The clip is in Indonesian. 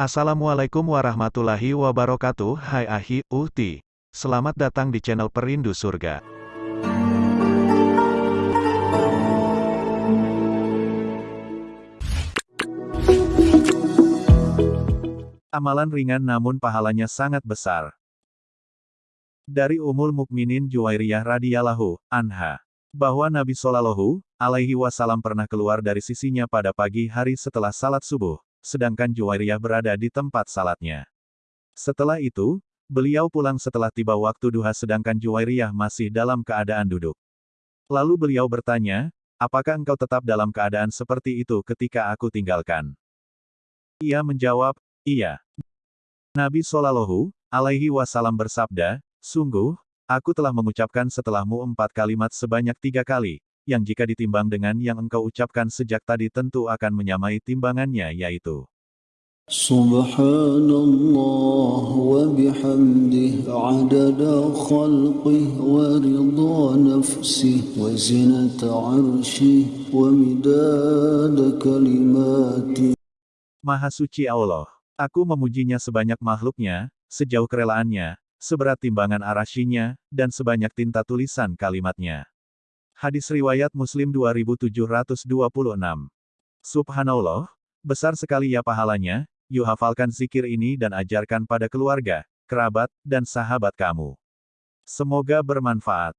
Assalamualaikum warahmatullahi wabarakatuh. Hai Ahi, Uhti. Selamat datang di channel Perindu Surga. Amalan ringan namun pahalanya sangat besar. Dari Umul Mukminin Juwairiyah radhiyallahu anha bahwa Nabi Shallallahu alaihi wasallam pernah keluar dari sisinya pada pagi hari setelah salat subuh sedangkan Juwairiyah berada di tempat salatnya. Setelah itu, beliau pulang setelah tiba waktu duha sedangkan Juwairiyah masih dalam keadaan duduk. Lalu beliau bertanya, apakah engkau tetap dalam keadaan seperti itu ketika aku tinggalkan? Ia menjawab, iya. Nabi Shallallahu alaihi wasallam bersabda, sungguh, aku telah mengucapkan setelahmu empat kalimat sebanyak tiga kali, yang jika ditimbang dengan yang engkau ucapkan sejak tadi tentu akan menyamai timbangannya yaitu Subhanallah wa bihamdih adada khalqih wa ridha nafsih wa zinata arshih wa midada kalimati Maha suci Allah. Aku memujinya sebanyak makhluknya, sejauh kerelaannya, seberat timbangan arashinya, dan sebanyak tinta tulisan kalimatnya. Hadis Riwayat Muslim 2726. Subhanallah, besar sekali ya pahalanya, yuk hafalkan zikir ini dan ajarkan pada keluarga, kerabat, dan sahabat kamu. Semoga bermanfaat.